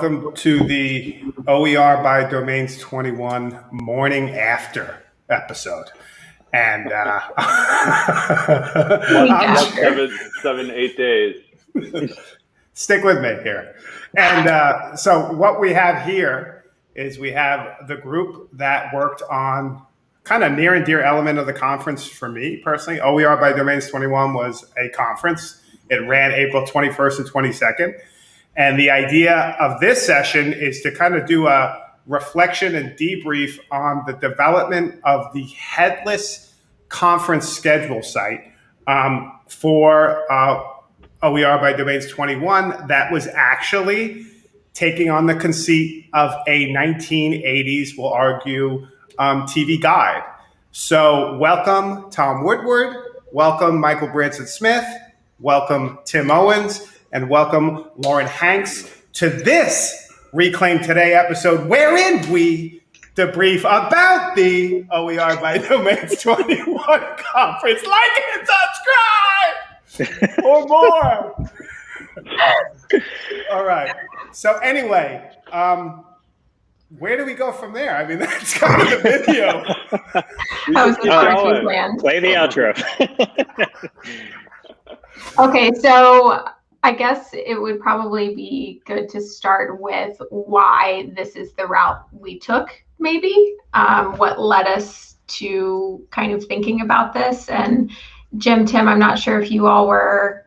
Welcome to the OER by Domains 21 morning after episode. And uh, seven, seven, eight days. Stick with me here. And uh, so, what we have here is we have the group that worked on kind of near and dear element of the conference for me personally. OER by Domains 21 was a conference. It ran April 21st and 22nd. And the idea of this session is to kind of do a reflection and debrief on the development of the headless conference schedule site um, for uh, OER by Domains 21 that was actually taking on the conceit of a 1980s, we'll argue, um, TV guide. So, welcome Tom Woodward, welcome Michael Branson Smith, welcome Tim Owens, and welcome Lauren Hanks to this Reclaim Today episode, wherein we debrief about the OER by Domains 21 conference. Like and subscribe or more. All right. So, anyway, um, where do we go from there? I mean, that's kind of the video. That was the uh, plan. Play the outro. okay, so I guess it would probably be good to start with why this is the route we took, maybe um, what led us to kind of thinking about this. And Jim, Tim, I'm not sure if you all were.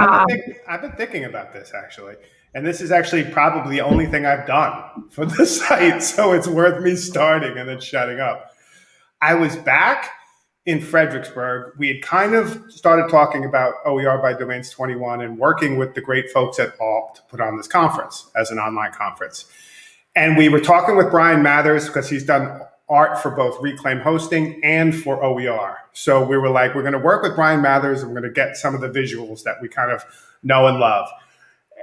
Um, I've, been um, think, I've been thinking about this actually. And this is actually probably the only thing I've done for the site. So it's worth me starting and then shutting up. I was back in Fredericksburg. We had kind of started talking about OER by Domains 21 and working with the great folks at Alt to put on this conference as an online conference. And we were talking with Bryan Mathers because he's done art for both Reclaim Hosting and for OER. So we were like, we're going to work with Bryan Mathers and we're going to get some of the visuals that we kind of know and love.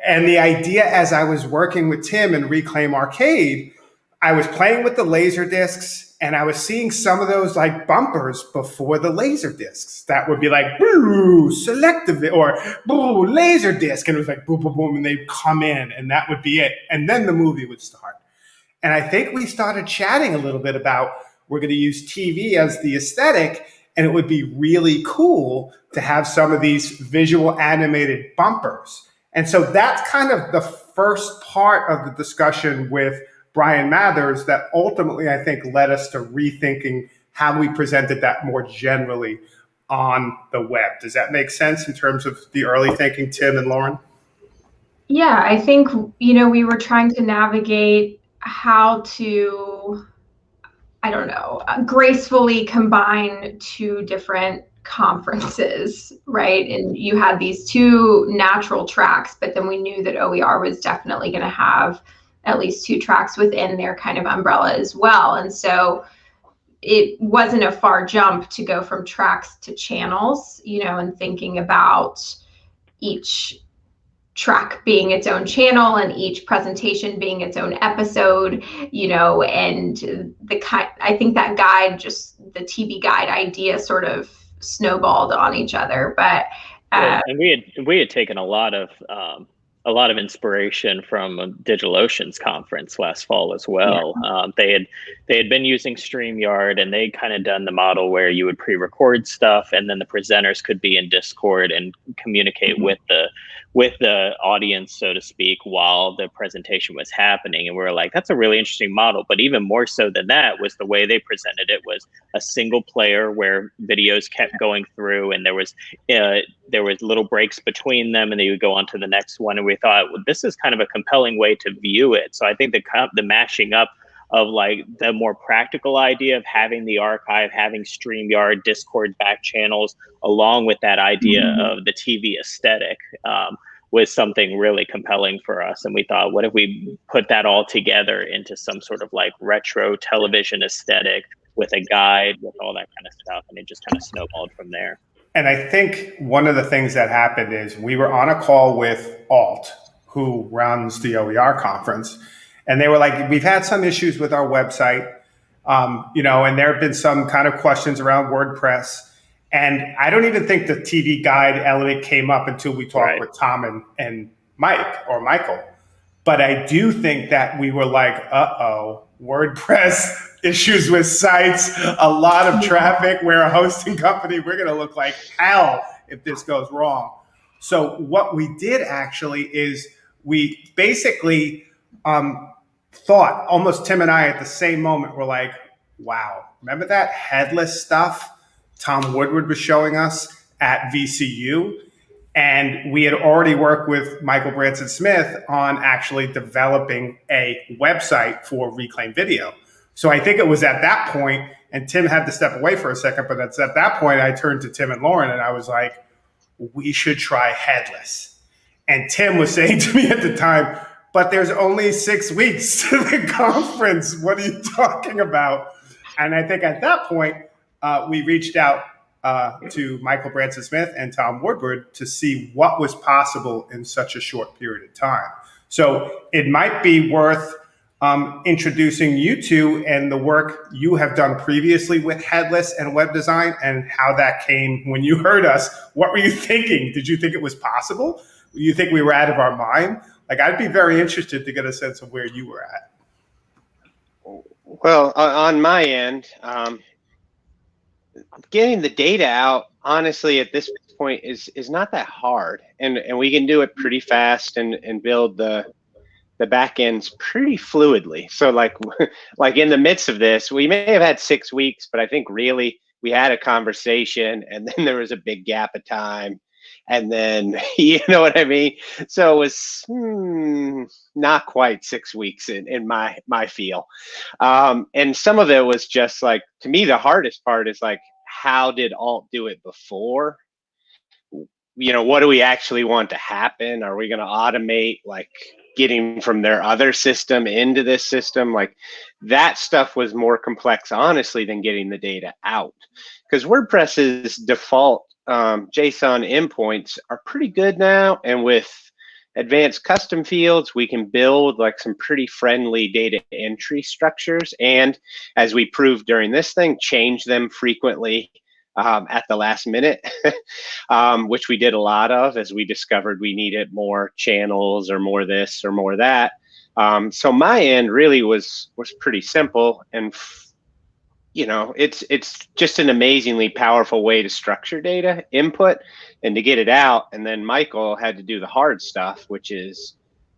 And the idea as I was working with Tim and Reclaim Arcade, I was playing with the laser discs and I was seeing some of those like bumpers before the laser discs that would be like boo selective or boo laser disc and it was like boom boom boom and they'd come in and that would be it. And then the movie would start. And I think we started chatting a little bit about we're going to use TV as the aesthetic and it would be really cool to have some of these visual animated bumpers. And so that's kind of the first part of the discussion with Bryan Mathers that ultimately I think led us to rethinking how we presented that more generally on the web. Does that make sense in terms of the early thinking, Tim and Lauren? Yeah, I think, you know, we were trying to navigate how to, I don't know, gracefully combine two different conferences, right? And you had these two natural tracks, but then we knew that OER was definitely going to have at least two tracks within their kind of umbrella as well. And so it wasn't a far jump to go from tracks to channels, you know, and thinking about each track being its own channel and each presentation being its own episode, you know, and the kind I think that guide just the TV guide idea sort of snowballed on each other. But uh, and we had we had taken a lot of um, a lot of inspiration from DigitalOcean's conference last fall as well. Yeah. Um, they had they had been using StreamYard and they kind of done the model where you would pre-record stuff and then the presenters could be in Discord and communicate mm-hmm. with the with the audience, so to speak, while the presentation was happening. And we were like, that's a really interesting model. But even more so than that was the way they presented it was a single player where videos kept going through and there was uh, there was little breaks between them and they would go on to the next one. And we thought, well, this is kind of a compelling way to view it. So I think the the mashing up of like the more practical idea of having the archive, having StreamYard, Discord back channels, along with that idea mm-hmm. of the TV aesthetic. Um, was something really compelling for us. And we thought, what if we put that all together into some sort of like retro television aesthetic with a guide, with all that kind of stuff? And it just kind of snowballed from there. And I think one of the things that happened is we were on a call with Alt, who runs the OER conference and they were like, we've had some issues with our website, um, you know, and there have been some kind of questions around WordPress. And I don't even think the TV guide element came up until we talked right. with Tom and, and Mike or Michael. But I do think that we were like, uh oh, WordPress issues with sites, a lot of traffic. We're a hosting company. We're going to look like hell if this goes wrong. So, what we did actually is we basically um, thought, almost Tim and I at the same moment, were like, wow, remember that headless stuff Tom Woodward was showing us at VCU? And we had already worked with Michael Branson Smith on actually developing a website for Reclaim Video. So I think it was at that point, and Tim had to step away for a second, but at that point I turned to Tim and Lauren and I was like, we should try headless. And Tim was saying to me at the time, but there's only six weeks to the conference. What are you talking about? And I think at that point, uh, we reached out uh, to Michael Branson Smith and Tom Woodward to see what was possible in such a short period of time. So it might be worth um, introducing you two and the work you have done previously with headless and web design and how that came when you heard us. What were you thinking? Did you think it was possible? You think we were out of our mind? Like, I'd be very interested to get a sense of where you were at. Well, on my end, um, getting the data out honestly at this point is is not that hard. And and we can do it pretty fast and and build the the back ends pretty fluidly. So like like in the midst of this we may have had six weeks but i think really we had a conversation and then there was a big gap of time and then you know what i mean? So it was hmm, not quite six weeks in, in my my feel. Um, and some of it was just like to me the hardest part is like how did alt do it before? You know what do we actually want to happen? Are we going to automate like getting from their other system into this system? Like that stuff was more complex honestly than getting the data out. Because wordpress's default um, JSON endpoints are pretty good now. And with advanced custom fields, we can build like some pretty friendly data entry structures. And as we proved during this thing, change them frequently um, at the last minute, um, which we did a lot of as we discovered we needed more channels or more this or more that. Um, so my end really was was pretty simple and you know it's it's just an amazingly powerful way to structure data input and to get it out. And then michael had to do the hard stuff which is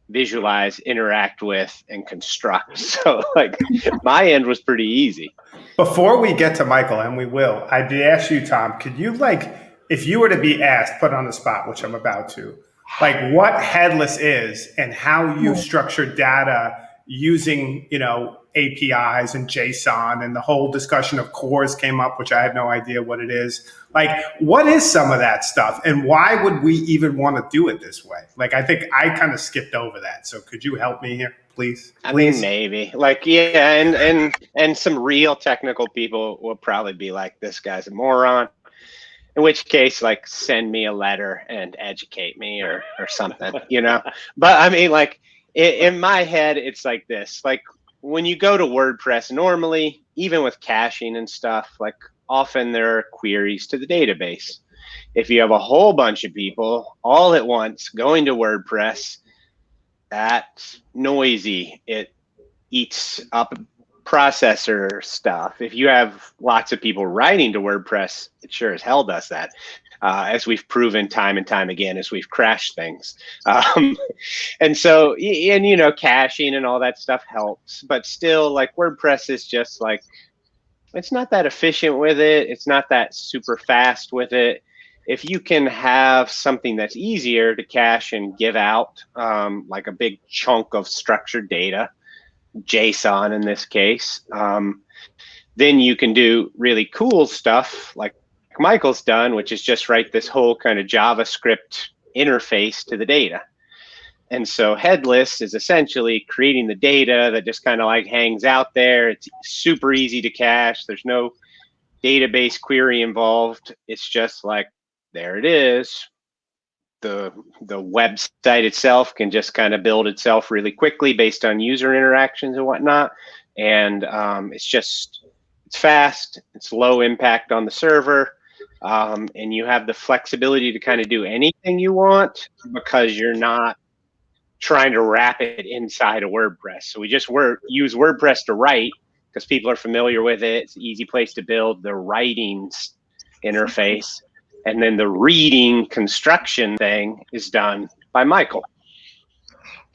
visualize interact with and construct. So like my end was pretty easy. Before we get to michael and we will i'd ask you tom could you like if you were to be asked put on the spot which i'm about to like what headless is and how you structure data using you know APIs and JSON and the whole discussion of CORS came up, which I have no idea what it is. Like, what is some of that stuff, and why would we even want to do it this way? Like, I think I kind of skipped over that. So, could you help me here, please? I mean, maybe. Like, yeah, and and and some real technical people will probably be like, "This guy's a moron." in which case like send me a letter and educate me or or something you know but i mean like in, in my head it's like this like when you go to WordPress, normally, even with caching and stuff, like often there are queries to the database. If you have a whole bunch of people all at once going to WordPress, that's noisy. It eats up processor stuff. If you have lots of people writing to WordPress, it sure as hell does that uh, as we've proven time and time again as we've crashed things. Um, and so, and you know, caching and all that stuff helps, but still, like WordPress is just like, it's not that efficient with it. It's not that super fast with it. If you can have something that's easier to cache and give out, um, like a big chunk of structured data, JSON in this case, um, then you can do really cool stuff like Michael's done, which is just write this whole kind of JavaScript interface to the data. And so headless is essentially creating the data that just kind of like hangs out there. It's super easy to cache. There's no database query involved. It's just like, there it is. The, the website itself can just kind of build itself really quickly based on user interactions and whatnot. And um, it's just, it's fast, it's low impact on the server um, and you have the flexibility to kind of do anything you want because you're not trying to wrap it inside of WordPress. So we just word, use WordPress to write because people are familiar with it. It's an easy place to build the writing interface. And then the reading construction thing is done by Michael.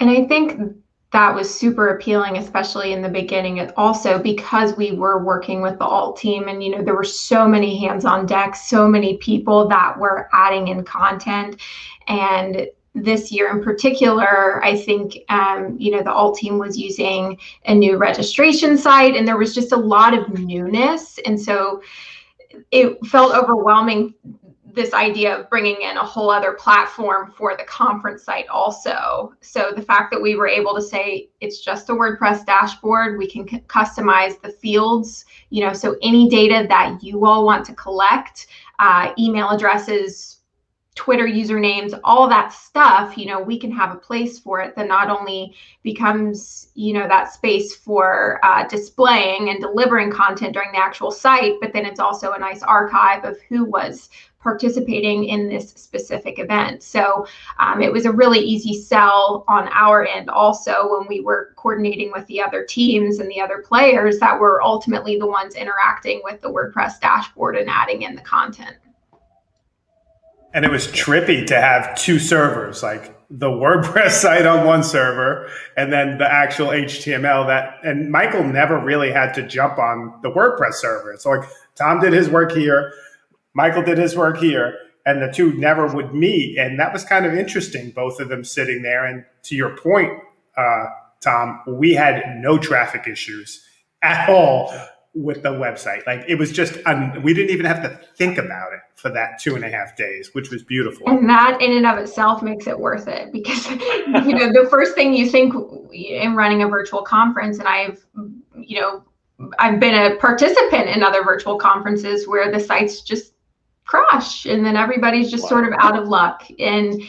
And I think that was super appealing, especially in the beginning. Also, because we were working with the alt team, and you know there were so many hands on deck, so many people that were adding in content, and this year in particular, I think um, you know the alt team was using a new registration site, and there was just a lot of newness, and so it felt overwhelming this idea of bringing in a whole other platform for the conference site also. So the fact that we were able to say it's just a WordPress dashboard, we can customize the fields, you know, so any data that you all want to collect, uh, email addresses, Twitter usernames, all that stuff, you know, we can have a place for it that not only becomes, you know, that space for uh, displaying and delivering content during the actual site, but then it's also a nice archive of who was participating in this specific event. So um, it was a really easy sell on our end also when we were coordinating with the other teams and the other players that were ultimately the ones interacting with the WordPress dashboard and adding in the content and it was trippy to have two servers, like the WordPress site on one server and then the actual HTML that, and Michael never really had to jump on the WordPress server. So like Tom did his work here, Michael did his work here, and the two never would meet. And that was kind of interesting, both of them sitting there. And to your point, uh, Tom, we had no traffic issues at all with the website. Like it was just, we didn't even have to think about it for that two and a half days, which was beautiful. And that in and of itself makes it worth it because, you know, the first thing you think in running a virtual conference, and I've, you know, I've been a participant in other virtual conferences where the sites just crash and then everybody's just wow. sort of out of luck. And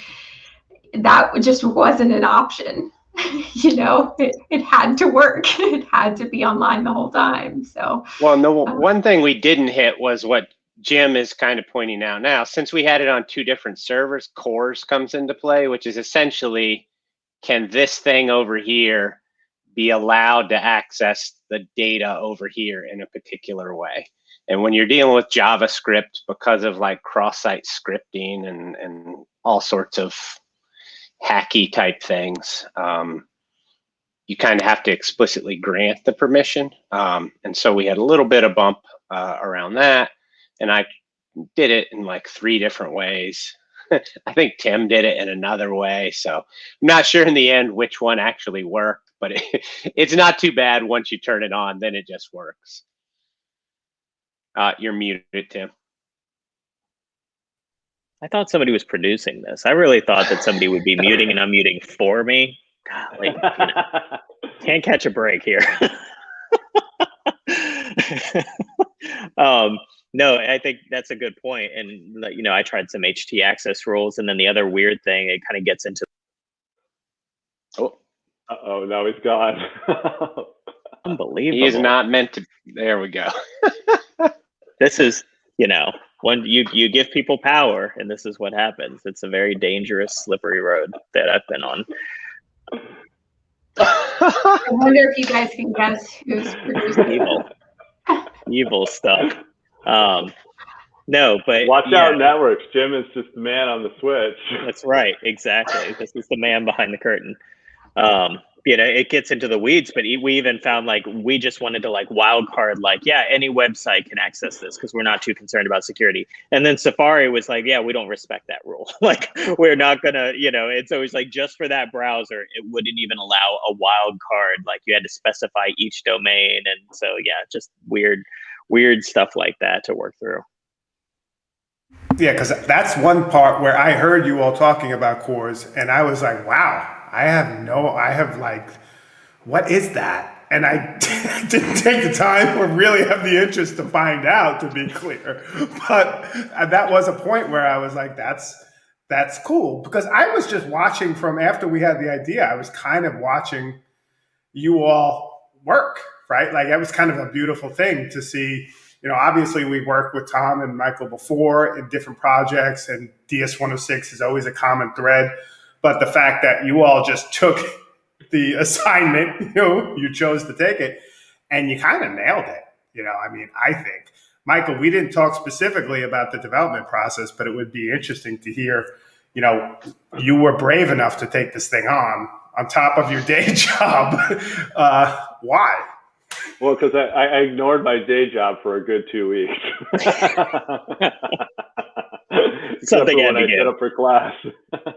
that just wasn't an option. you know, it, it had to work. It had to be online the whole time. So, well, no, um, one thing we didn't hit was what Jim is kind of pointing out now. Since we had it on two different servers, CORS comes into play, which is essentially can this thing over here be allowed to access the data over here in a particular way? And when you're dealing with JavaScript, because of like cross-site scripting and, and all sorts of hacky type things, um, you kind of have to explicitly grant the permission. Um, and so we had a little bit of bump uh, around that. And I did it in like three different ways. I think Tim did it in another way. So I'm not sure in the end which one actually worked, but it, it's not too bad once you turn it on, then it just works. Uh, you're muted, Tim. I thought somebody was producing this. I really thought that somebody would be muting and unmuting for me. Golly, you know, can't catch a break here. um, no, I think that's a good point. And you know, I tried some htaccess rules, and then the other weird thing, it kind of gets into. Oh, uh oh, now he's gone. Unbelievable. He is not meant to. There we go. This is, you know, when you you give people power and this is what happens. It's a very dangerous slippery road that i've been on. I wonder if you guys can guess who's producing evil. Evil stuff. Um no but watch yeah. out networks. Jim is just the man on the switch. That's right. Exactly. This is the man behind the curtain. Um you know it gets into the weeds but we even found like we just wanted to like wild card like yeah any website can access this because we're not too concerned about security. And then safari was like yeah we don't respect that rule. Like we're not gonna you know it's always like just for that browser it wouldn't even allow a wild card. Like you had to specify each domain. And so yeah just weird weird stuff like that to work through. Yeah because that's one part where i heard you all talking about CORS and i was like wow I have no, I have like, what is that? And I didn't take the time or really have the interest to find out, to be clear. But uh, that was a point where I was like, that's, that's cool. Because I was just watching from after we had the idea, I was kind of watching you all work, right? Like that was kind of a beautiful thing to see. You know, obviously we worked with Tom and Michael before in different projects and DS106 is always a common thread But the fact that you all just took the assignment, you know, you chose to take it, and you kind of nailed it. You know, I mean, I think. Michael, we didn't talk specifically about the development process, but it would be interesting to hear, you know, you were brave enough to take this thing on on top of your day job. Uh, why? Well, because I, I, ignored my day job for a good two weeks. Something when I get. set up for class, uh,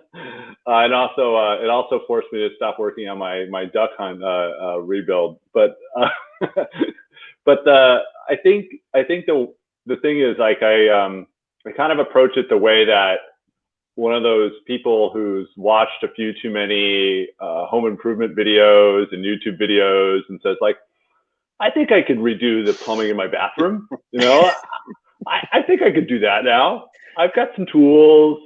and also uh, it also forced me to stop working on my my duck hunt uh, uh rebuild. But uh, but uh, I think I think the the thing is like I um, I kind of approach it the way that one of those people who's watched a few too many home improvement videos and YouTube videos and says like I think I could redo the plumbing in my bathroom. You know, I, I think I could do that now. I've got some tools.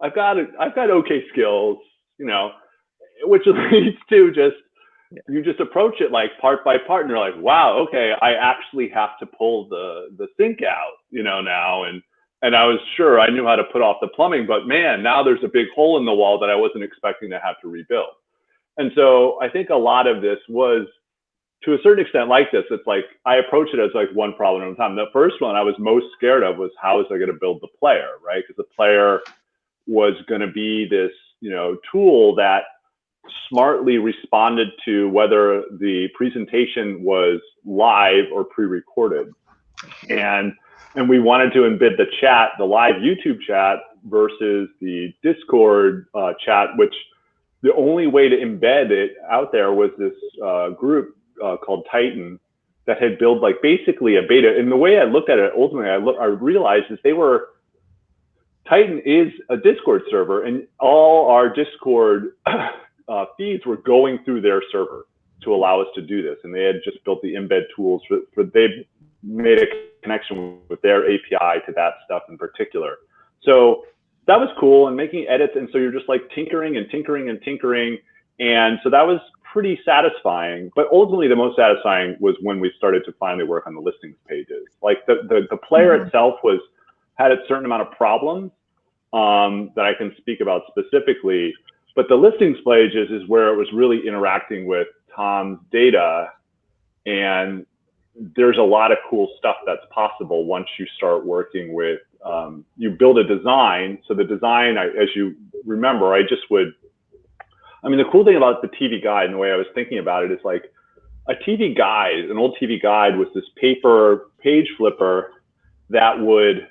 I've got I've got okay skills. You know, which leads to just you just approach it like part by part, and you're like, wow, okay, I actually have to pull the the sink out. You know now, and and I was sure I knew how to put off the plumbing, but man, now there's a big hole in the wall that I wasn't expecting to have to rebuild. And so I think a lot of this was to a certain extent like this, it's like I approach it as like one problem at a time. The first one I was most scared of was how is I going to build the player, right? Because the player was going to be this, you know, tool that smartly responded to whether the presentation was live or pre-recorded. And and we wanted to embed the chat, the live YouTube chat versus the Discord uh, chat, which the only way to embed it out there was this uh, group uh, called Titan that had built like basically a beta. And the way I looked at it, ultimately, I, look, I realized is they were Titan is a Discord server, and all our Discord uh, feeds were going through their server to allow us to do this. And they had just built the embed tools for, for they made a connection with their API to that stuff in particular. So that was cool and making edits. And so you're just like tinkering and tinkering and tinkering. And so that was pretty satisfying. But ultimately, the most satisfying was when we started to finally work on the listings pages. Like the the, the player mm -hmm. itself was had a certain amount of problems um, that I can speak about specifically. But the listings pages is where it was really interacting with Tom's data, and there's a lot of cool stuff that's possible once you start working with. Um, you build a design. So the design, I, as you remember, I just would I mean, the cool thing about the TV guide and the way I was thinking about it is like a TV guide, an old TV guide was this paper page flipper that would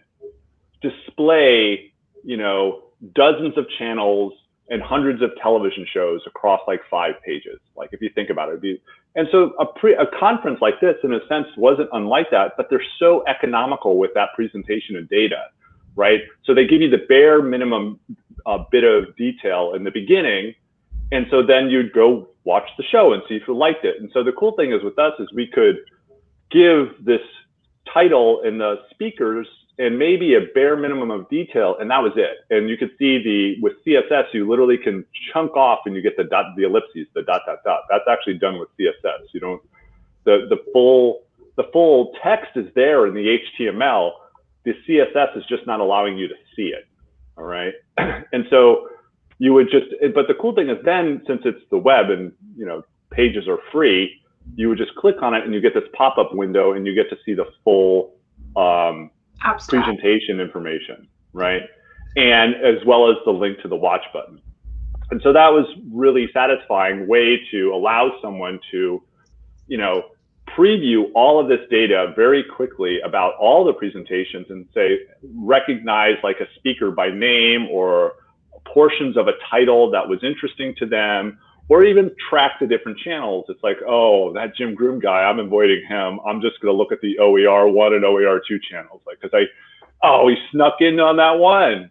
display, you know, dozens of channels and hundreds of television shows across like five pages. Like if you think about it, be, and so a pre a conference like this, in a sense, wasn't unlike that, but they're so economical with that presentation of data, right? So they give you the bare minimum uh, bit of detail in the beginning, and so then you'd go watch the show and see if you liked it. And so the cool thing is with us is we could give this title and the speakers and maybe a bare minimum of detail, and that was it. And you could see the with CSS, you literally can chunk off and you get the dot, the ellipses, the dot dot dot. That's actually done with CSS. You don't the the full the full text is there in the HTML. The CSS is just not allowing you to see it. All right, and so you would just, but the cool thing is then, since it's the web and, you know, pages are free, you would just click on it and you get this pop-up window and you get to see the full um, presentation information, right? And as well as the link to the watch button. And so that was really satisfying way to allow someone to, you know, preview all of this data very quickly about all the presentations and say, recognize like a speaker by name or portions of a title that was interesting to them, or even track the different channels. It's like, oh, that Jim Groom guy, I'm avoiding him. I'm just going to look at the OER one and OER two channels, like because I, oh, he snuck in on that one.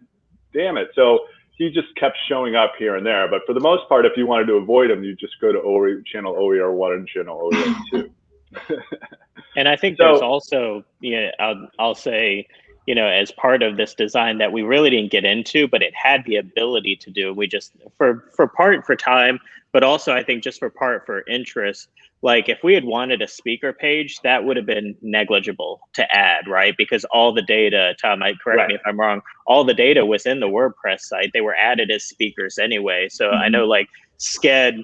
Damn it! So he just kept showing up here and there. But for the most part, if you wanted to avoid him, you just go to OER, channel OER one and channel OER two. and I think so, there's also, yeah, I'll, I'll say you know, as part of this design that we really didn't get into, but it had the ability to do. We just for for part for time, but also I think just for part for interest. Like if we had wanted a speaker page, that would have been negligible to add, right? Because all the data, Tom, I correct right. me if I'm wrong, all the data was in the WordPress site. They were added as speakers anyway. So mm-hmm. I know like Sched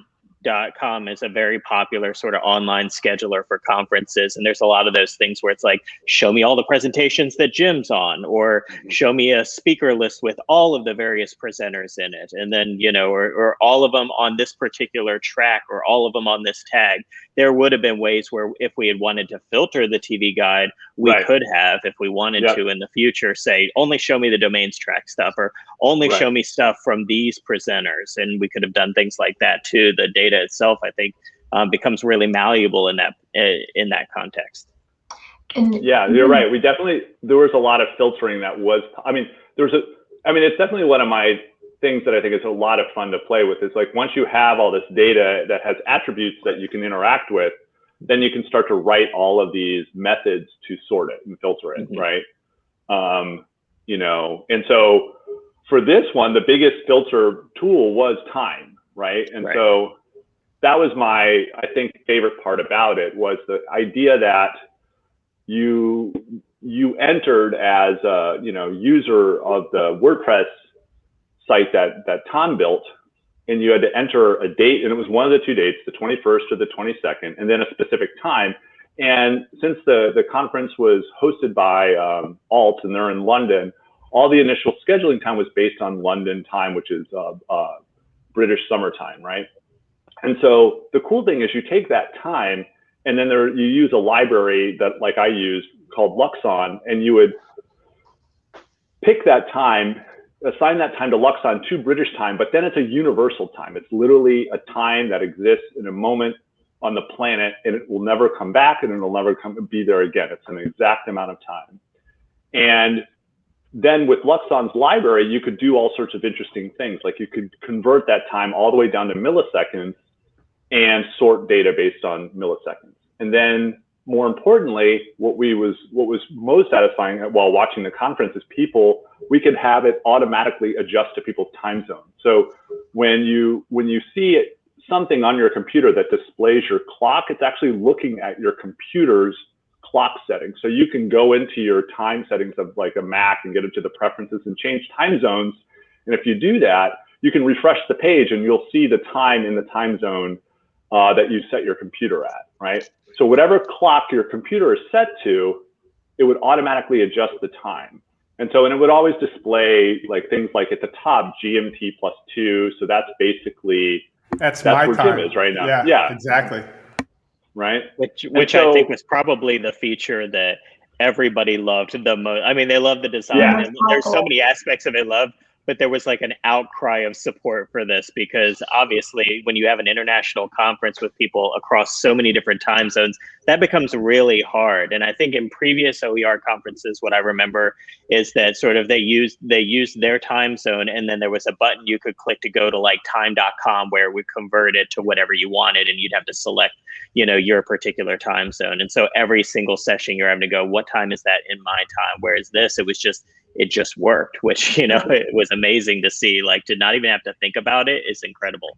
com is a very popular sort of online scheduler for conferences and there's a lot of those things where it's like show me all the presentations that jim's on or mm-hmm. show me a speaker list with all of the various presenters in it and then you know or, or all of them on this particular track or all of them on this tag there would have been ways where if we had wanted to filter the tv guide we right. could have if we wanted yep. to in the future say only show me the domains track stuff or only right. show me stuff from these presenters and we could have done things like that too the data itself i think um, becomes really malleable in that in that context yeah you're right we definitely there was a lot of filtering that was i mean there's a i mean it's definitely one of my things that i think is a lot of fun to play with is like once you have all this data that has attributes that you can interact with then you can start to write all of these methods to sort it and filter it, mm-hmm. right? Um, you know, and so for this one, the biggest filter tool was time, right? And right. so that was my, I think, favorite part about it was the idea that you you entered as a you know user of the WordPress site that that Tom built and you had to enter a date, and it was one of the two dates, the 21st or the 22nd, and then a specific time. And since the, the conference was hosted by um, Alt and they're in London, all the initial scheduling time was based on London time, which is uh, uh, British summertime, right? And so the cool thing is you take that time and then there you use a library that like I use called Luxon, and you would pick that time assign that time to Luxon to British time, but then it's a universal time. It's literally a time that exists in a moment on the planet and it will never come back and it'll never come be there again. It's an exact amount of time. And then with Luxon's library, you could do all sorts of interesting things. Like you could convert that time all the way down to milliseconds and sort data based on milliseconds. And then more importantly, what we was what was most satisfying while watching the conference is people we could have it automatically adjust to people's time zone. So when you when you see it, something on your computer that displays your clock, it's actually looking at your computer's clock settings. So you can go into your time settings of like a Mac and get into the preferences and change time zones. And if you do that, you can refresh the page and you'll see the time in the time zone uh, that you set your computer at, right? So whatever clock your computer is set to, it would automatically adjust the time. And so, and it would always display like things like at the top GMT plus two. So that's basically that's, that's where time. Jim is right now. Yeah, yeah, exactly. Right. Which which so, I think was probably the feature that everybody loved the most. I mean, they love the design. Yeah. there's so many aspects of it loved, but there was like an outcry of support for this because obviously when you have an international conference with people across so many different time zones that becomes really hard and i think in previous oer conferences what i remember is that sort of they used they used their time zone and then there was a button you could click to go to like time.com where we convert it to whatever you wanted and you'd have to select you know your particular time zone and so every single session you're having to go what time is that in my time whereas this it was just it just worked, which, you know, it was amazing to see. Like to not even have to think about it is incredible.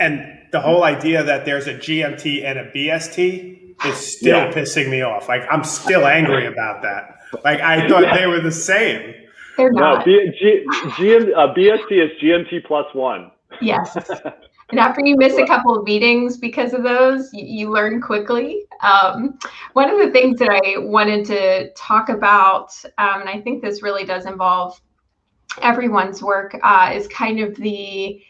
And the whole idea that there's a GMT and a BST is still yeah. pissing me off. Like I'm still angry about that. Like I thought yeah. they were the same. They're not. No, B- G- GM, uh, BST is GMT plus one. Yes. And after you miss a couple of meetings because of those, you, you learn quickly. Um, one of the things that I wanted to talk about, um, and I think this really does involve everyone's work, uh, is kind of the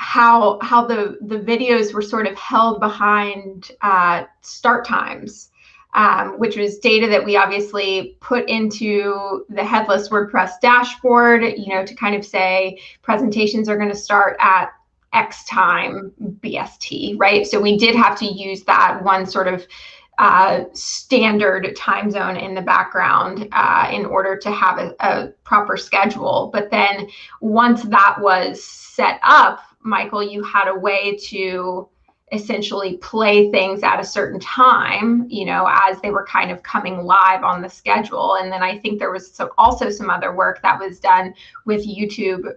how how the the videos were sort of held behind uh, start times. Um, which was data that we obviously put into the headless WordPress dashboard, you know, to kind of say presentations are going to start at X time BST, right? So we did have to use that one sort of uh, standard time zone in the background uh, in order to have a, a, proper schedule. But then once that was set up, Michael, you had a way to essentially play things at a certain time, you know, as they were kind of coming live on the schedule. And then I think there was some, also some other work that was done with YouTube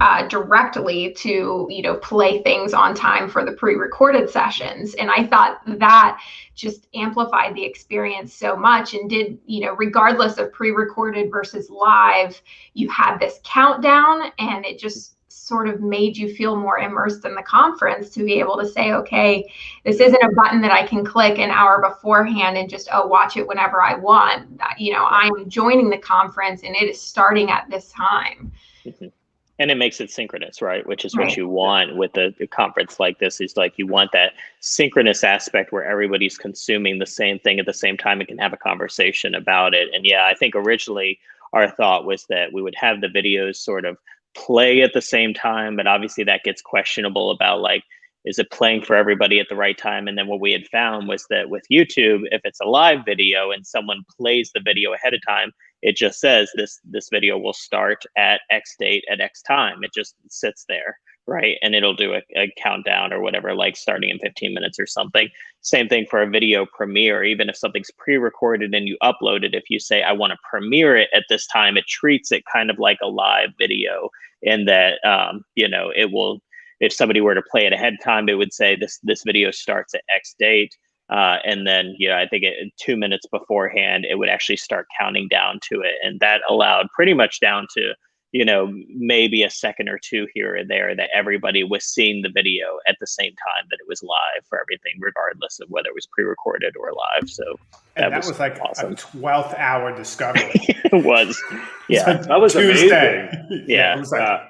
uh, directly to you know play things on time for the pre-recorded sessions and i thought that just amplified the experience so much and did you know regardless of pre-recorded versus live you had this countdown and it just sort of made you feel more immersed in the conference to be able to say okay this isn't a button that i can click an hour beforehand and just oh watch it whenever i want. You know i'm joining the conference and it is starting at this time. Mm-hmm. And it makes it synchronous right? Which is what you want with a, a, conference like this is like you want that synchronous aspect where everybody's consuming the same thing at the same time and can have a conversation about it. And yeah i think originally our thought was that we would have the videos sort of play at the same time but obviously that gets questionable about like is it playing for everybody at the right time? And then what we had found was that with youtube if it's a live video and someone plays the video ahead of time it just says this this video will start at x date at x time. It just sits there right? And it'll do a, a, countdown or whatever like starting in 15 minutes or something. Same thing for a video premiere. Even if something's pre-recorded and you upload it if you say i want to premiere it at this time it treats it kind of like a live video in that um, you know it will if somebody were to play it ahead of time it would say this this video starts at x date uh, and then, you know, I think it, two minutes beforehand, it would actually start counting down to it. And that allowed pretty much down to, you know, maybe a second or two here or there that everybody was seeing the video at the same time that it was live for everything, regardless of whether it was pre recorded or live. So that, that was, was, like awesome. a 12th hour discovery. it was. Yeah. Like that was Tuesday. amazing. Yeah. yeah. Like, uh,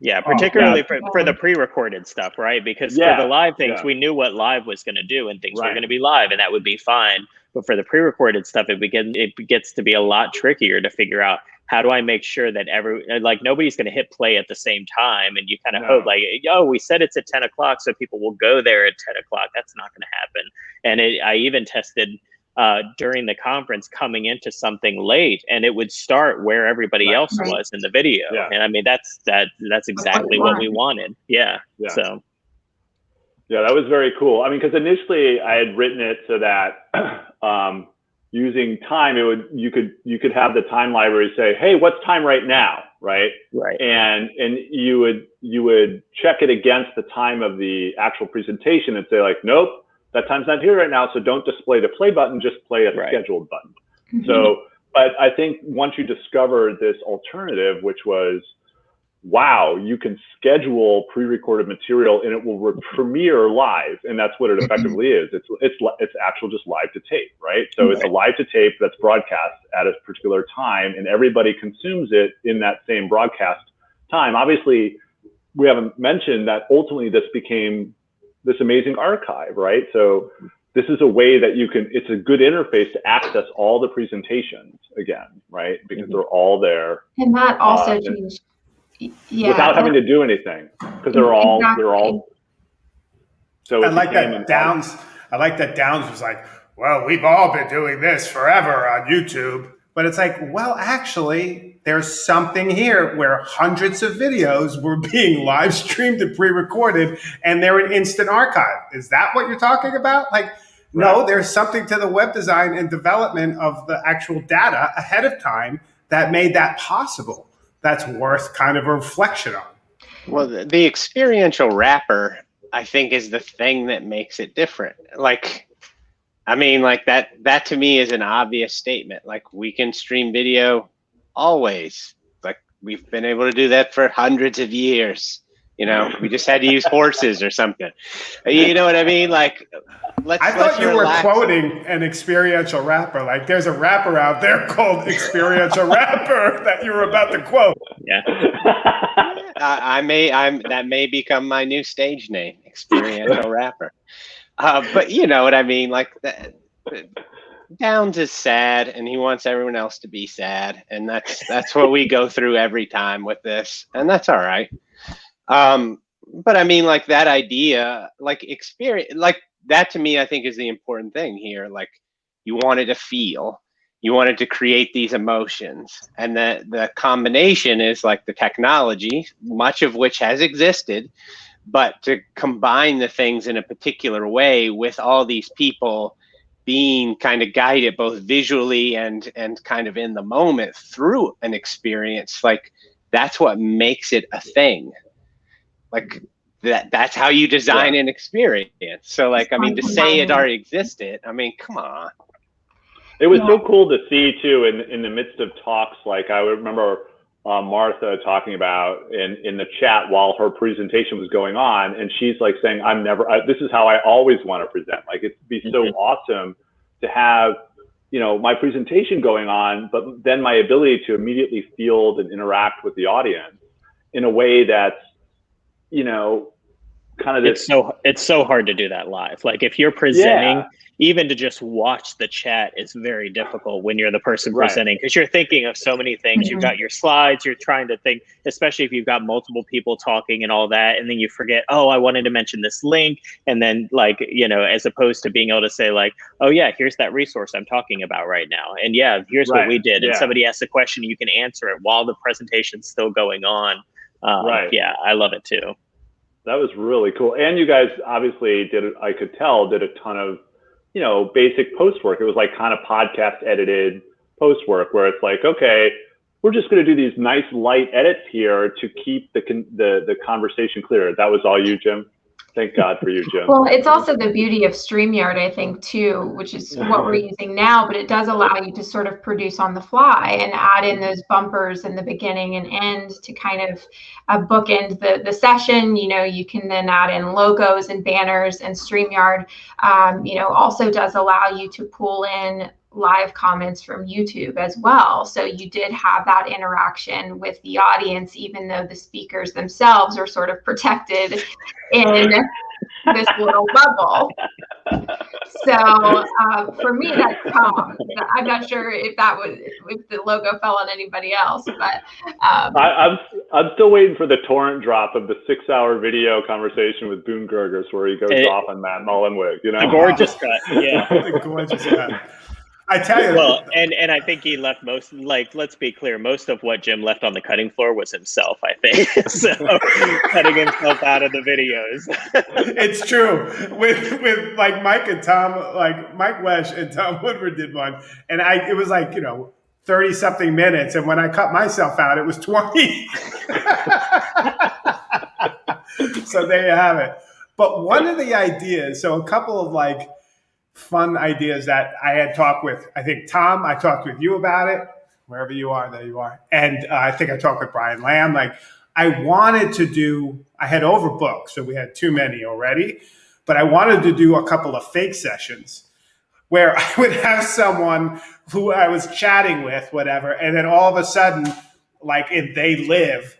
yeah, particularly oh, yeah. For, for the pre-recorded stuff, right? Because yeah. for the live things, yeah. we knew what live was going to do, and things right. were going to be live, and that would be fine. But for the pre-recorded stuff, it begin it gets to be a lot trickier to figure out how do I make sure that every like nobody's going to hit play at the same time, and you kind of no. hope like, oh, we said it's at ten o'clock, so people will go there at ten o'clock. That's not going to happen. And it, I even tested uh, during the conference coming into something late and it would start where everybody right. else right. was in the video yeah. and i mean that's that that's exactly what we wanted yeah. yeah so yeah that was very cool i mean because initially i had written it so that um, using time it would you could you could have the time library say hey what's time right now right right and and you would you would check it against the time of the actual presentation and say like nope that time's not here right now, so don't display the play button, just play a right. scheduled button. Mm-hmm. So, but I think once you discover this alternative, which was, wow, you can schedule pre-recorded material and it will re- premiere live, and that's what it mm-hmm. effectively is. It's it's it's actual just live to tape, right? So right. it's a live to tape that's broadcast at a particular time, and everybody consumes it in that same broadcast time. Obviously, we haven't mentioned that ultimately this became this amazing archive, right? So this is a way that you can, it's a good interface to access all the presentations again, right? Because mm-hmm. they're all there. And that also uh, changed. Yeah. Without having to do anything because they're all, exactly. they're all. So I like that Downes, I like that Downes was like, well, we've all been doing this forever on YouTube. But it's like, well, actually, there's something here where hundreds of videos were being live streamed and pre-recorded and they're an instant archive. Is that what you're talking about? Like, right. no, there's something to the web design and development of the actual data ahead of time that made that possible. That's worth kind of a reflection on. Well, the experiential wrapper, I think, is the thing that makes it different. Like, I mean, like that, that to me is an obvious statement. Like we can stream video always. Like we've been able to do that for hundreds of years. You know, we just had to use horses or something. You know what I mean? Like, let's. I thought let's you relax. were quoting an experiential rapper. Like, there's a rapper out there called Experiential Rapper that you were about to quote. Yeah. I, I may. I'm. That may become my new stage name, Experiential Rapper. Uh, but you know what I mean? Like that. Downes is sad, and he wants everyone else to be sad, and that's that's what we go through every time with this, and that's all right. Um, but I mean, like that idea, like experience, like that to me, I think is the important thing here. Like you wanted to feel, you wanted to create these emotions, and the the combination is like the technology, much of which has existed, but to combine the things in a particular way with all these people being kind of guided both visually and and kind of in the moment through an experience like that's what makes it a thing like that that's how you design yeah. an experience so like i mean to say it already existed i mean come on it was yeah. so cool to see too in in the midst of talks like i remember uh, Martha talking about in, in the chat while her presentation was going on. And she's like saying, I'm never, I, this is how I always want to present. Like it'd be so mm-hmm. awesome to have, you know, my presentation going on, but then my ability to immediately field and interact with the audience in a way that's, you know, kind of this. It's so, it's so hard to do that live. Like if you're presenting, yeah even to just watch the chat is very difficult when you're the person presenting because you're thinking of so many things. Mm-hmm. You've got your slides, you're trying to think, especially if you've got multiple people talking and all that, and then you forget, oh, I wanted to mention this link, and then like you know, as opposed to being able to say like, oh yeah, here's that resource I'm talking about right now, and yeah, here's right. what we did, and somebody asks a question, you can answer it while the presentation's still going on. Um, right. Yeah, I love it too. That was really cool, and you guys obviously did. I could tell did a ton of you know, basic post work. It was like kind of podcast edited post work where it's like, okay, we're just going to do these nice light edits here to keep the, the, the conversation clear. That was all you, Jim? Thank God for you, Jim. Well, it's also the beauty of StreamYard, I think, too, which is what we're using now, but it does allow you to sort of produce on the fly and add in those bumpers in the beginning and end to kind of uh, bookend the, the session. You know, you can then add in logos and banners and StreamYard, um, you know, also does allow you to pull in live comments from YouTube as well. So you did have that interaction with the audience, even though the speakers themselves are sort of protected in this little bubble. So uh, for me, that's Tom. I'm not sure if that was if the logo fell on anybody else, but um, I, am I'm, I'm still waiting for the torrent drop of the six hour video conversation with Boone Gorges where he goes it, off on Matt Mullenweg. You know, the gorgeous cut. Yeah, the gorgeous cut. I tell you. Well, and and I think he left most. Like, let's be clear, most of what Jim left on the cutting floor was himself. I think so, cutting himself out of the videos. it's true. With with like Mike and Tom, like Mike Wesch and Tom Woodward did one, and I it was like you know thirty something minutes, and when I cut myself out, it was twenty. so there you have it. But one of the ideas, so a couple of like fun ideas that I had talked with, I think Tom, I talked with you about it, wherever you are, there you are. And uh, I think I talked with Brian Lamb. Like I wanted to do, I had overbooked, so we had too many already, but I wanted to do a couple of fake sessions where I would have someone who I was chatting with, whatever, and then all of a sudden, like if they live,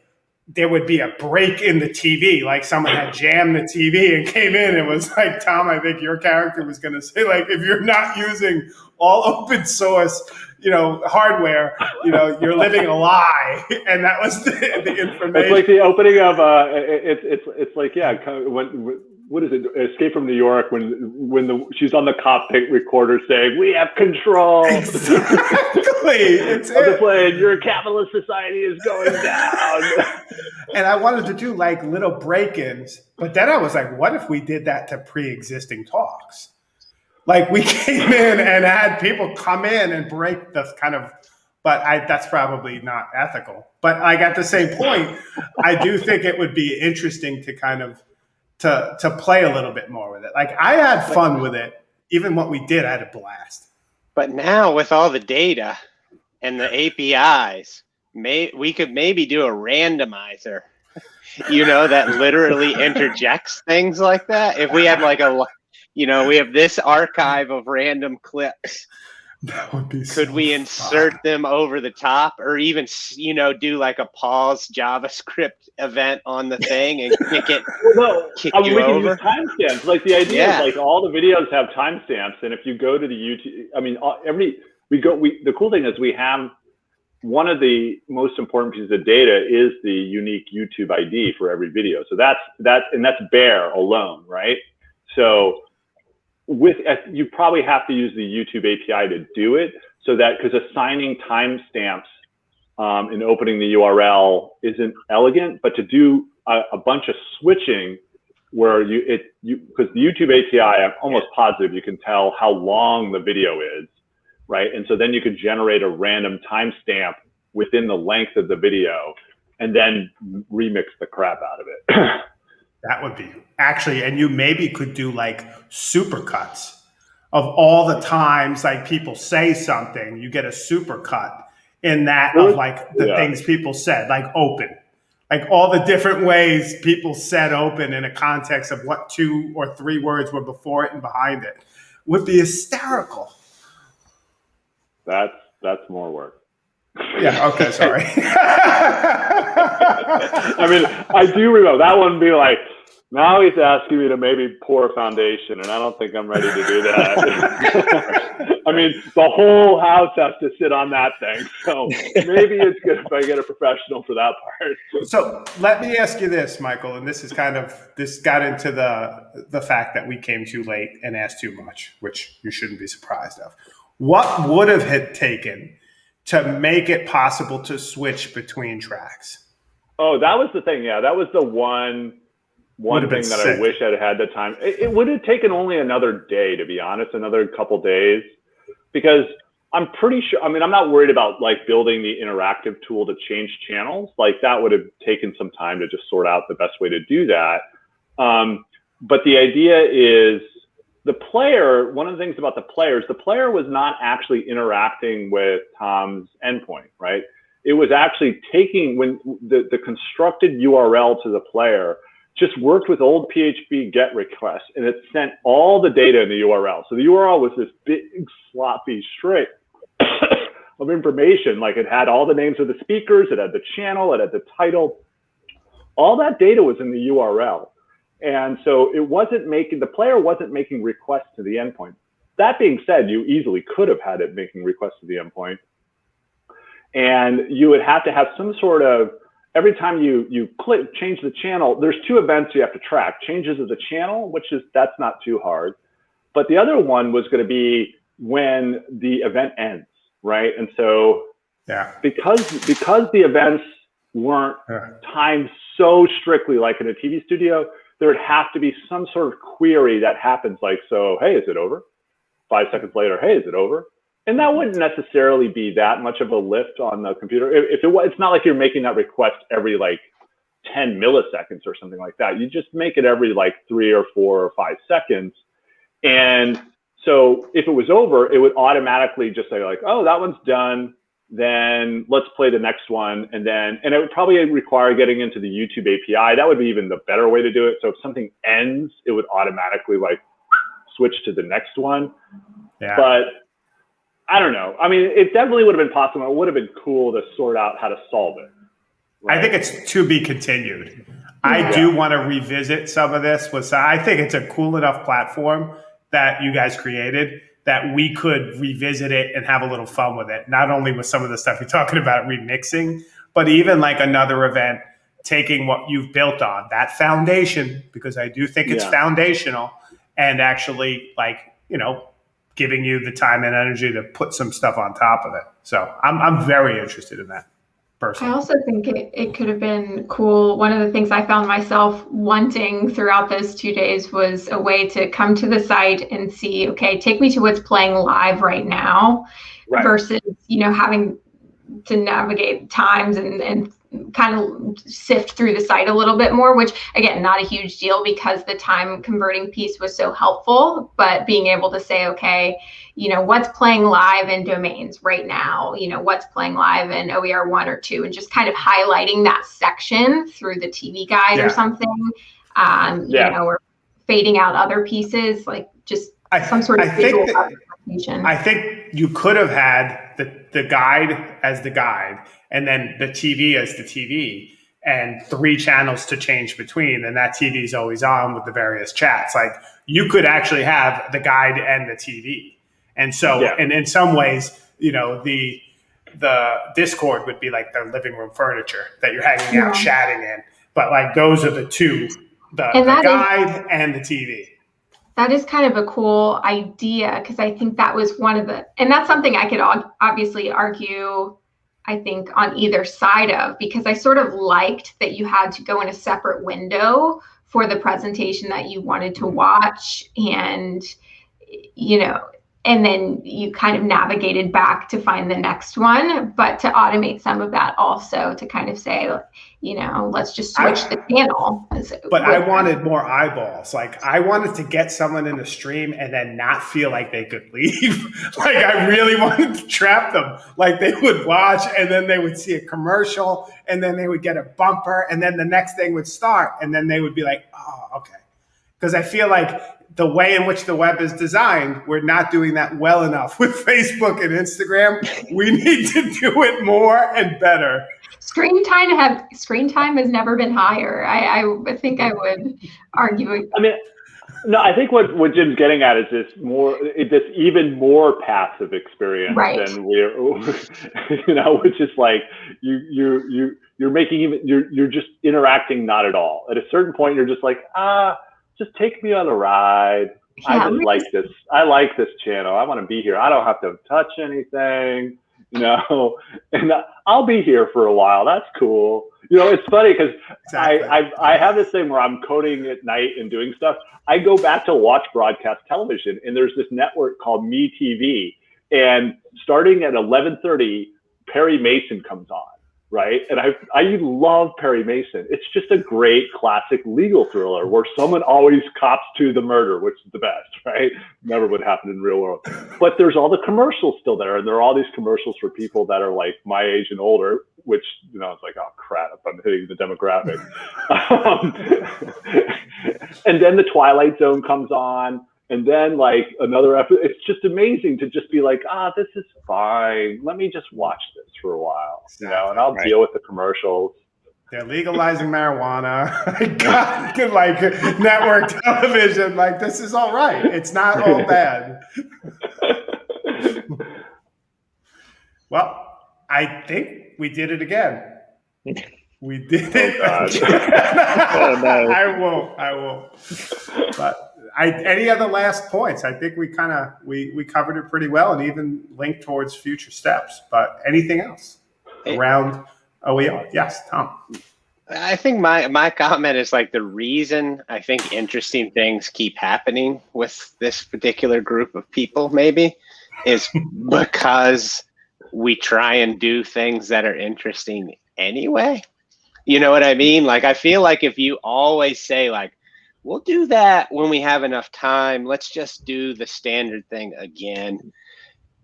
there would be a break in the TV, like someone had jammed the TV and came in and was like, Tom, I think your character was going to say, like, if you're not using all open source, you know, hardware, you know, you're living a lie. And that was the, the information. It's like the opening of, uh, it's, it's, it's like, yeah, when, what is it? Escape from New York when when the she's on the cockpit recorder saying, "We have control." Exactly. it's of the plane. Your capitalist society is going down. and I wanted to do like little break-ins, but then I was like, "What if we did that to pre-existing talks?" Like we came in and had people come in and break the kind of but I, that's probably not ethical. But like at the same point, I do think it would be interesting to kind of to to play a little bit more with it. Like I had fun with it. Even what we did, I had a blast. But now with all the data and the APIs, may we could maybe do a randomizer. You know that literally interjects things like that. If we had like a, you know, we have this archive of random clips that would be. Could so we insert fun. them over the top, or even you know do like a pause JavaScript event on the thing and kick it? no, kick I mean, we over? can use timestamps. Like the idea yeah. is like all the videos have timestamps, and if you go to the YouTube, I mean, every we go. We the cool thing is we have one of the most important pieces of data is the unique YouTube ID for every video. So that's that, and that's bare alone, right? So with you probably have to use the YouTube API to do it so that because assigning timestamps um, and opening the URL isn't elegant, but to do a, a, bunch of switching where you it you because the YouTube API, I'm almost positive you can tell how long the video is, right? And so then you could generate a random timestamp within the length of the video, and then remix the crap out of it. that would be actually, and you maybe could do like supercuts of all the times like people say something, you get a supercut in that of like the yeah. things people said, like open like all the different ways people said open in a context of what two or three words were before it and behind it would be hysterical. That's that's more work. Yeah. Okay. Sorry. I mean, I do remember that one. Be like, now he's asking me to maybe pour a foundation, and I don't think I'm ready to do that. I mean, the whole house has to sit on that thing. So maybe it's good if I get a professional for that part. So let me ask you this, Michael, and this is kind of this got into the the fact that we came too late and asked too much, which you shouldn't be surprised of. What would have had taken to make it possible to switch between tracks? Oh, that was the thing. Yeah, that was the one one thing that sick. I wish I'd had the time. It, it, would have taken only another day, to be honest, another couple days, because I'm pretty sure. I mean, I'm not worried about like building the interactive tool to change channels. Like that would have taken some time to just sort out the best way to do that. Um, but the idea is the player. One of the things about the players, the player was not actually interacting with Tom's endpoint, right? It was actually taking when the, the constructed URL to the player just worked with old PHP GET requests and it sent all the data in the URL. So the URL was this big sloppy string of information. Like it had all the names of the speakers, it had the channel, it had the title. All that data was in the URL. And so it wasn't making, the player wasn't making requests to the endpoint. That being said, you easily could have had it making requests to the endpoint. And you would have to have some sort of every time you you click change the channel, there's two events you have to track: changes of the channel, which is that's not too hard, but the other one was going to be when the event ends, right? And so yeah, because because the events weren't yeah. timed so strictly like in a TV studio, there would have to be some sort of query that happens like so. Hey, is it over? Five seconds later, hey, is it over? and that mm-hmm. wouldn't necessarily be that much of a lift on the computer. If, it was, it's not like you're making that request every like 10 milliseconds or something like that. You just make it every like three or four or five seconds. And so if it was over, it would automatically just say like, oh, that one's done. Then let's play the next one. And then, and it would probably require getting into the YouTube API. That would be even the better way to do it. So if something ends, it would automatically like switch to the next one. Yeah. But I don't know. I mean, it definitely would have been possible. It would have been cool to sort out how to solve it. Right? I think it's to be continued. I yeah. do want to revisit some of this. With I think it's a cool enough platform that you guys created that we could revisit it and have a little fun with it. Not only with some of the stuff you're talking about remixing, but even like another event taking what you've built on that foundation because I do think it's yeah. foundational and actually like you know giving you the time and energy to put some stuff on top of it. So I'm, I'm very interested in that. Personally. I also think it, it could have been cool. One of the things I found myself wanting throughout those two days was a way to come to the site and see, okay, take me to what's playing live right now right. versus, you know, having to navigate times and, and kind of sift through the site a little bit more, which again, not a huge deal because the time converting piece was so helpful. But being able to say, okay, you know, what's playing live in domains right now, you know, what's playing live in OER one or two, and just kind of highlighting that section through the TV guide yeah. or something, um, yeah. you know, or fading out other pieces, like just I, some sort of I visual think I think you could have had the, the guide as the guide and then the TV is the TV and three channels to change between and that TV is always on with the various chats like you could actually have the guide and the TV and so yeah. and in some ways you know the the discord would be like the living room furniture that you're hanging yeah. out chatting in but like those are the two the, the guide is, and the TV that is kind of a cool idea because I think that was one of the, and that's something I could obviously argue I think, on either side of because I sort of liked that you had to go in a separate window for the presentation that you wanted to watch and you know and then you kind of navigated back to find the next one. But to automate some of that also to kind of say you know let's just switch I, the channel but i wanted more eyeballs. Like i wanted to get someone in the stream and then not feel like they could leave. Like i really wanted to trap them. Like they would watch and then they would see a commercial and then they would get a bumper and then the next thing would start and then they would be like oh okay. Because i feel like the way in which the web is designed, we're not doing that well enough with Facebook and Instagram. We need to do it more and better. Screen time have screen time has never been higher. I, I think I would argue. I mean, no, I think what, what Jim's getting at is this more this even more passive experience right. than we're you know, which is like you you you you're making even you're you're just interacting not at all. At a certain point, you're just like ah just take me on a ride. Yeah, I just like this. I like this channel. I want to be here. I don't have to touch anything, you know, and I'll be here for a while. That's cool. You know, it's funny because exactly. I, I, I have this thing where I'm coding at night and doing stuff. I go back to watch broadcast television, and there's this network called MeTV, and starting at 11:30, Perry Mason comes on right? And I I love Perry Mason. It's just a great classic legal thriller where someone always cops to the murder, which is the best, right? Never would happen in real world. But there's all the commercials still there, and there are all these commercials for people that are like my age and older, which you know it's like oh crap, I'm hitting the demographic. um, and then the Twilight Zone comes on and then like another episode it's just amazing to just be like ah this is fine. Let me just watch this for a while you know and i'll right. deal with the commercials. They're legalizing marijuana. God, like network television. Like this is all right. It's not all bad. Well i think we did it again. We did oh, it oh, oh, no. i won't i won't but I, any other last points? I think we kind of we we covered it pretty well, and even linked towards future steps. But anything else around OER? Yes, Tom. I think my my comment is like the reason I think interesting things keep happening with this particular group of people maybe is because we try and do things that are interesting anyway. You know what I mean? Like I feel like if you always say like we'll do that when we have enough time. Let's just do the standard thing again.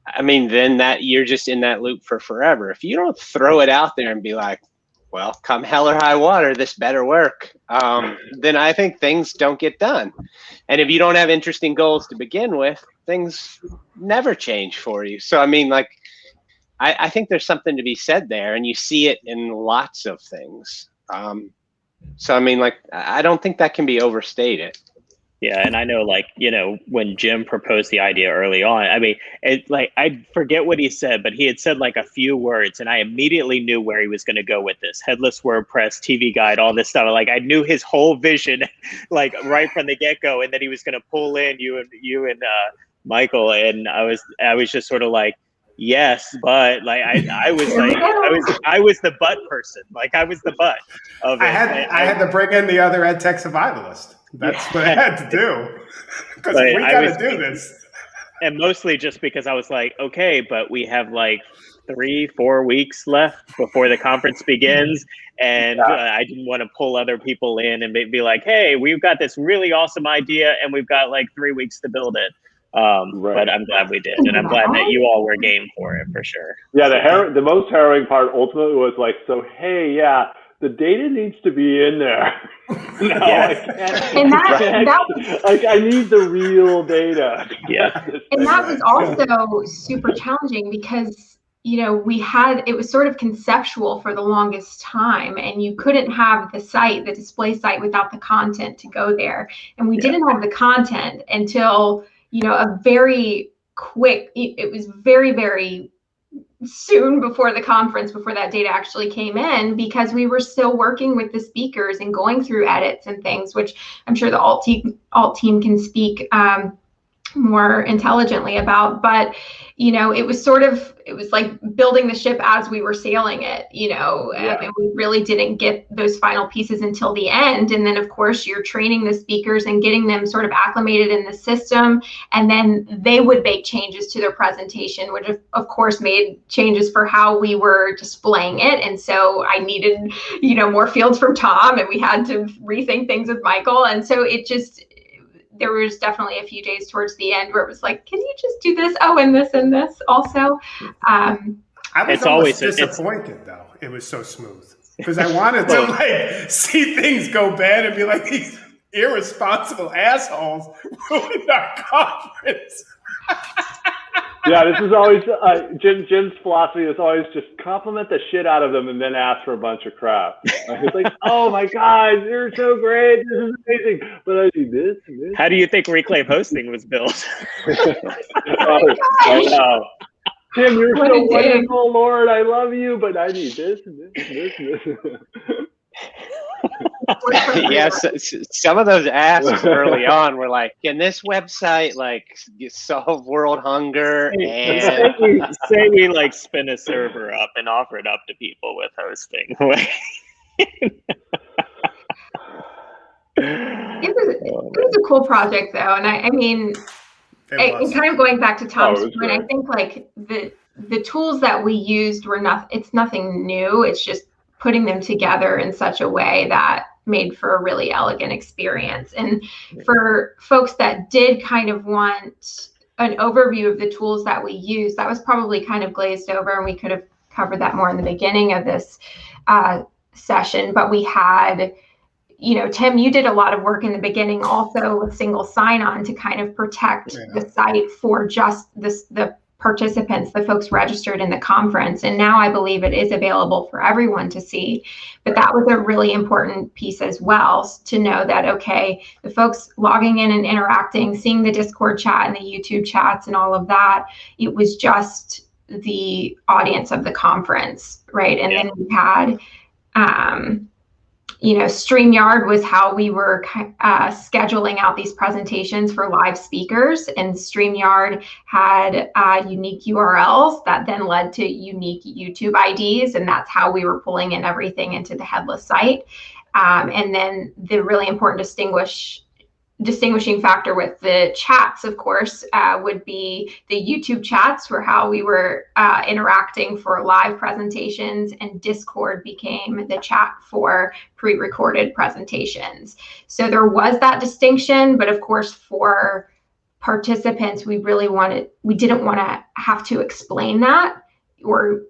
I mean, then that you're just in that loop for forever. If you don't throw it out there and be like, well, come hell or high water, this better work, um, then I think things don't get done. And if you don't have interesting goals to begin with, things never change for you. So, I mean, like, I, I think there's something to be said there, and you see it in lots of things. Um, so I mean, like, I don't think that can be overstated. Yeah, and I know, like, you know, when Jim proposed the idea early on, I mean, it like I forget what he said, but he had said like a few words, and I immediately knew where he was going to go with this headless WordPress, TV guide, all this stuff. Like, I knew his whole vision, like right from the get go, and that he was going to pull in you and you and uh, Michael, and I was I was just sort of like, yes but like i i was like i was i was the butt person like i was the butt of it. i had I, I, had to bring in the other ed tech survivalist that's yeah. what i had to do because we got to do this and mostly just because i was like okay but we have like three four weeks left before the conference begins and yeah. uh, i didn't want to pull other people in and be like hey we've got this really awesome idea and we've got like three weeks to build it um, right. But I'm glad we did, and I'm glad that you all were game for it for sure. Yeah, the har- the most harrowing part ultimately was like, so hey, yeah, the data needs to be in there. no, yes. I can't. And that, that was, like I need the real data. Yeah, and that was also super challenging because you know we had it was sort of conceptual for the longest time and you couldn't have the site the display site without the content to go there and we yeah. didn't have the content until you know, a very quick, it was very, very soon before the conference, before that data actually came in, because we were still working with the speakers and going through edits and things, which I'm sure the alt team, alt team can speak um, more intelligently about. But you know, it was sort of it was like building the ship as we were sailing it, you know, yeah. and we really didn't get those final pieces until the end. And then of course you're training the speakers and getting them sort of acclimated in the system, and then they would make changes to their presentation, which of course made changes for how we were displaying it. And so I needed, you know, more fields from Tom, and we had to rethink things with Michael. And so it just there was definitely a few days towards the end where it was like, can you just do this? Oh, and this and this also. Um, I was it's always disappointed it's, though. It was so smooth because I wanted to like see things go bad and be like these irresponsible assholes ruined our conference. yeah, this is always uh, Jim. Jim's philosophy is always just compliment the shit out of them and then ask for a bunch of crap. He's like, "Oh my god, you're so great! This is amazing!" But I do this. this. How do you think Reclaim Hosting was built? oh, I know. Tim, you're what so wonderful, Lord. I love you, but I need this and this and this. And this. yes, some of those asks early on were like, "Can this website like solve world hunger?" And say we, say we like spin a server up and offer it up to people with hosting. it was it was a cool project though, and I, I mean, I, kind of going back to Tom's oh, point, I think like the the tools that we used were not. It's nothing new. It's just putting them together in such a way that made for a really elegant experience. And for folks that did kind of want an overview of the tools that we use, that was probably kind of glazed over, and we could have covered that more in the beginning of this uh, session. But we had, you know, Tim, you did a lot of work in the beginning also with single sign on to kind of protect yeah. the site for just this the participants, the folks registered in the conference. And now I believe it is available for everyone to see. But that was a really important piece as well to know that, okay, the folks logging in and interacting, seeing the Discord chat and the YouTube chats and all of that, it was just the audience of the conference, right? And yeah. then we had, um, you know, StreamYard was how we were uh, scheduling out these presentations for live speakers, and StreamYard had uh, unique URLs that then led to unique YouTube IDs, and that's how we were pulling in everything into the headless site. Um, and then the really important distinguish distinguishing factor with the chats, of course, uh, would be the YouTube chats for how we were uh, interacting for live presentations, and Discord became the chat for pre recorded presentations. So there was that distinction, but of course, for participants, we really wanted, we didn't want to have to explain that or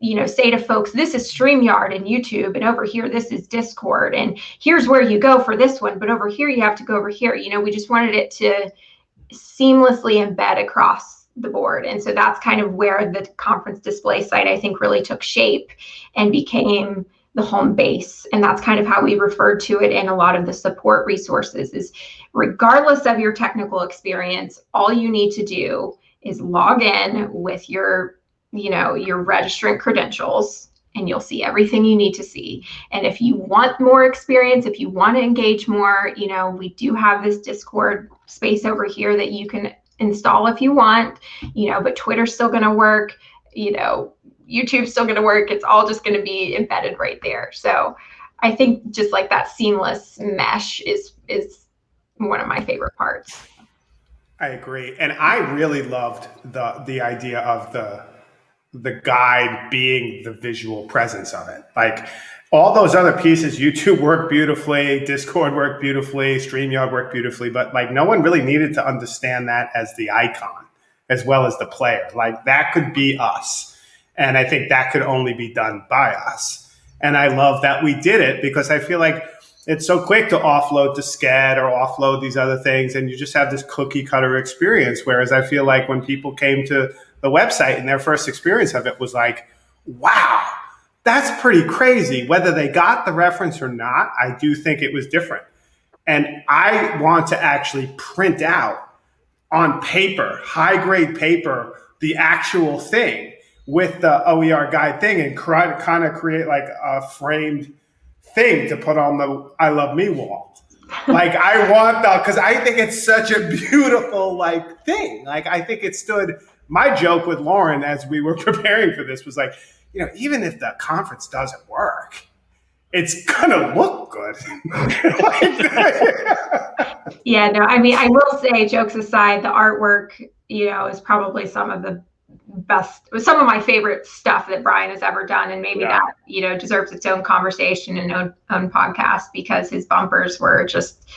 you know say to folks this is StreamYard and YouTube and over here this is Discord and here's where you go for this one but over here you have to go over here. You know we just wanted it to seamlessly embed across the board and so that's kind of where the conference display site I think really took shape and became the home base and that's kind of how we referred to it in a lot of the support resources is regardless of your technical experience all you need to do is log in with your you know, your registrant credentials and you'll see everything you need to see. And if you want more experience, if you want to engage more, you know, we do have this Discord space over here that you can install if you want, you know, but Twitter's still going to work, you know, YouTube's still going to work. It's all just going to be embedded right there. So I think just like that seamless mesh is is one of my favorite parts. I agree. And I really loved the the idea of the the guide being the visual presence of it. Like all those other pieces, YouTube worked beautifully, Discord worked beautifully, StreamYard worked beautifully, but like no one really needed to understand that as the icon as well as the player. Like that could be us. And I think that could only be done by us. And I love that we did it because I feel like it's so quick to offload to Sched or offload these other things, and you just have this cookie cutter experience. Whereas I feel like when people came to the website and their first experience of it was like, wow, that's pretty crazy. Whether they got the reference or not, I do think it was different. And I want to actually print out on paper, high grade paper, the actual thing with the OER guide thing and kind of create like a framed thing to put on the I Love Me wall. like I want the because I think it's such a beautiful like thing. Like I think it stood. My joke with Lauren as we were preparing for this was like, you know, even if the conference doesn't work, it's gonna look good. yeah, no, I mean, I will say, jokes aside, the artwork, you know, is probably some of the best some of my favorite stuff that Bryan has ever done and maybe yeah. that you know deserves its own conversation and own, own podcast because his bumpers were just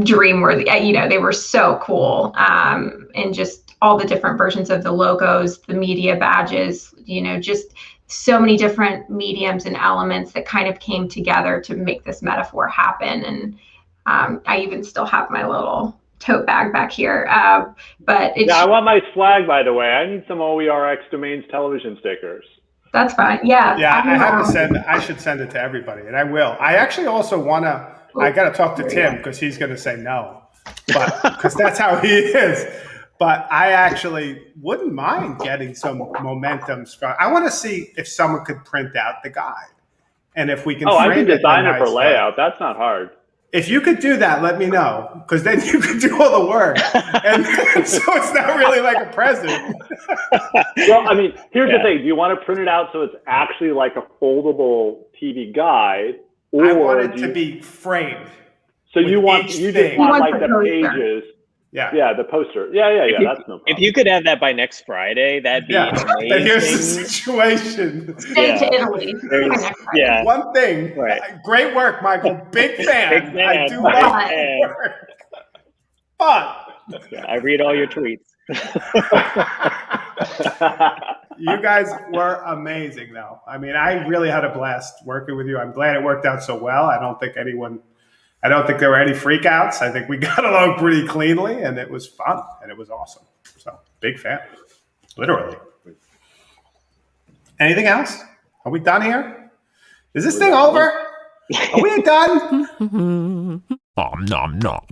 dream worthy you know they were so cool um, and just all the different versions of the logos the media badges you know just so many different mediums and elements that kind of came together to make this metaphor happen and um, i even still have my little tote bag back here. Uh, but it's, yeah, I want my flag, by the way. I need some OERX domains television stickers. That's fine. Yeah. Yeah, I, I have to send. I should send it to everybody, and I will. I actually also want to. I got to talk to Tim because he's going to say no, but because that's how he is. But I actually wouldn't mind getting some momentum. I want to see if someone could print out the guide, and if we can. Oh, I can design it, it for layout. That's not hard. If you could do that, let me know because then you could do all the work, and so it's not really like a present. well, I mean, here's yeah. the thing: do you want to print it out so it's actually like a foldable TV guide, or I want it to you, be framed? So you want you just want, want like the pages yeah. Yeah, the poster. Yeah, yeah, yeah. that's no problem. If you could have that by next Friday, that'd be yeah. amazing. But here's the situation. Stay yeah. to Italy. Yeah. One thing. Right. Uh, great work, Michael. Big fan. Big fan. I do love your work. But yeah, I read all your tweets. you guys were amazing though. I mean, I really had a blast working with you. I'm glad it worked out so well. I don't think anyone I don't think there were any freakouts. I think we got along pretty cleanly, and it was fun and it was awesome. So big fan, literally. Anything else? Are we done here? Is this thing over? Are we done? nom nom nom.